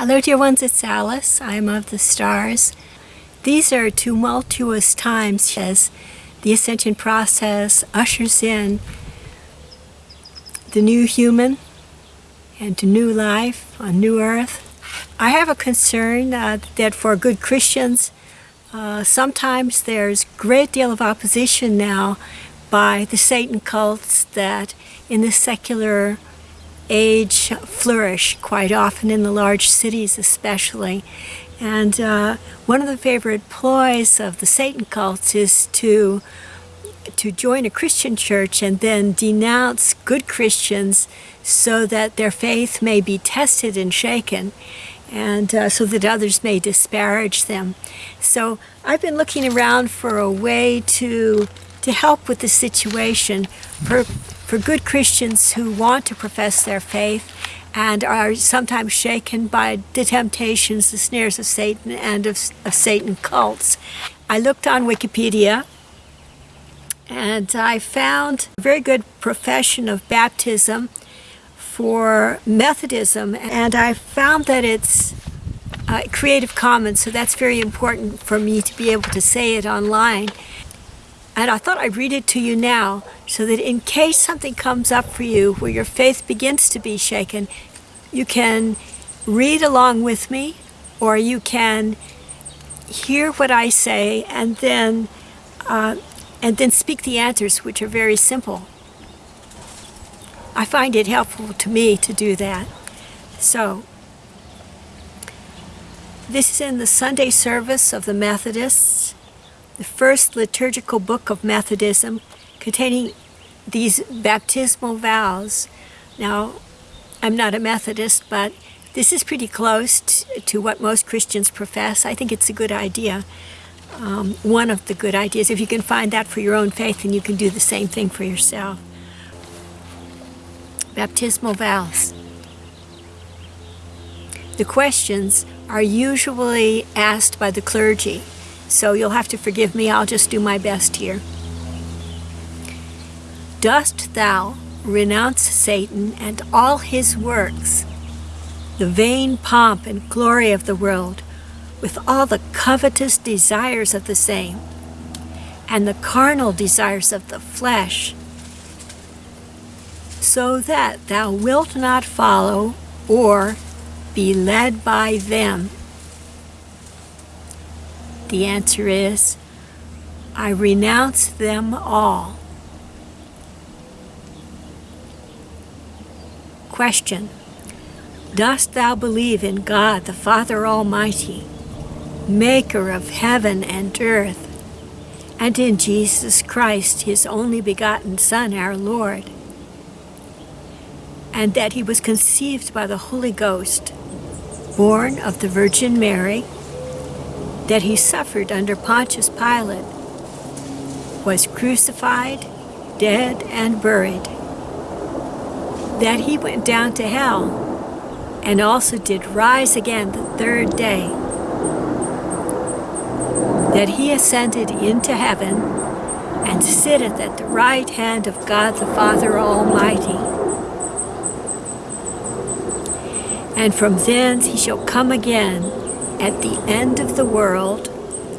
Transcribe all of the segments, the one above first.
Hello, dear ones, it's Alice. I'm of the stars. These are tumultuous times as the ascension process ushers in the new human and to new life on new earth. I have a concern uh, that for good Christians, uh, sometimes there's great deal of opposition now by the Satan cults that in the secular age flourish quite often in the large cities especially. And uh, one of the favorite ploys of the Satan cults is to to join a Christian church and then denounce good Christians so that their faith may be tested and shaken and uh, so that others may disparage them. So I've been looking around for a way to to help with the situation for good Christians who want to profess their faith and are sometimes shaken by the temptations, the snares of Satan and of, of Satan cults. I looked on Wikipedia and I found a very good profession of baptism for Methodism and I found that it's uh, Creative Commons so that's very important for me to be able to say it online and I thought I'd read it to you now so that in case something comes up for you where your faith begins to be shaken, you can read along with me or you can hear what I say and then uh, and then speak the answers which are very simple. I find it helpful to me to do that. So this is in the Sunday service of the Methodists the first liturgical book of Methodism containing these baptismal vows. Now, I'm not a Methodist, but this is pretty close to what most Christians profess. I think it's a good idea. Um, one of the good ideas. If you can find that for your own faith, then you can do the same thing for yourself. Baptismal vows. The questions are usually asked by the clergy. So you'll have to forgive me, I'll just do my best here. Dost thou renounce Satan and all his works, the vain pomp and glory of the world, with all the covetous desires of the same, and the carnal desires of the flesh, so that thou wilt not follow or be led by them the answer is, I renounce them all. Question. Dost thou believe in God the Father Almighty, maker of heaven and earth, and in Jesus Christ, his only begotten Son, our Lord, and that he was conceived by the Holy Ghost, born of the Virgin Mary, that he suffered under Pontius Pilate, was crucified, dead, and buried, that he went down to hell, and also did rise again the third day, that he ascended into heaven and sitteth at the right hand of God the Father Almighty. And from thence he shall come again at the end of the world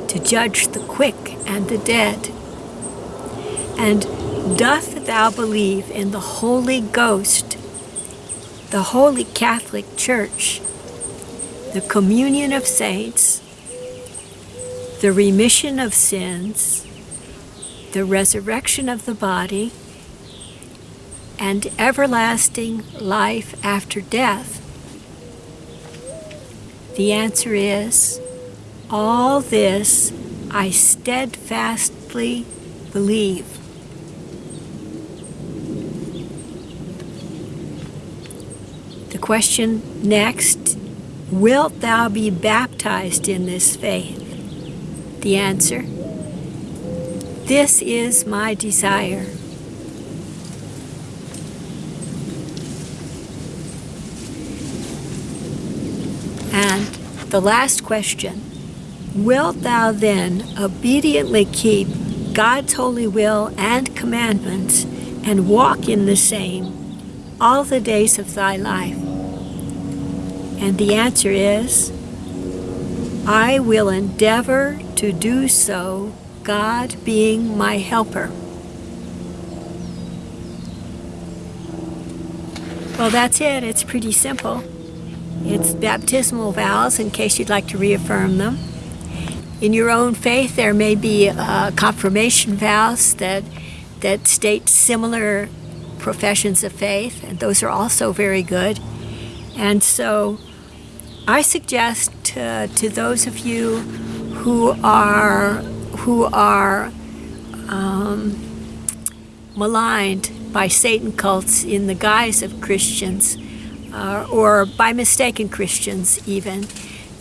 to judge the quick and the dead? And doth thou believe in the Holy Ghost, the Holy Catholic Church, the communion of saints, the remission of sins, the resurrection of the body, and everlasting life after death? The answer is, all this I steadfastly believe. The question next, wilt thou be baptized in this faith? The answer, this is my desire. And the last question, Wilt thou then obediently keep God's holy will and commandments and walk in the same all the days of thy life? And the answer is, I will endeavor to do so, God being my helper. Well, that's it. It's pretty simple. It's baptismal vows in case you'd like to reaffirm them. In your own faith, there may be uh, confirmation vows that, that state similar professions of faith, and those are also very good. And so I suggest to, to those of you who are, who are um, maligned by Satan cults in the guise of Christians, uh, or by mistaken Christians even,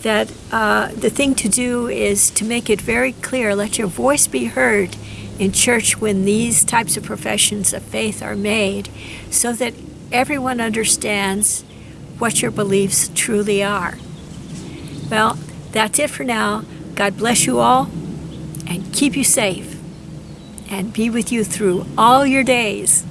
that uh, the thing to do is to make it very clear, let your voice be heard in church when these types of professions of faith are made, so that everyone understands what your beliefs truly are. Well, that's it for now. God bless you all and keep you safe and be with you through all your days.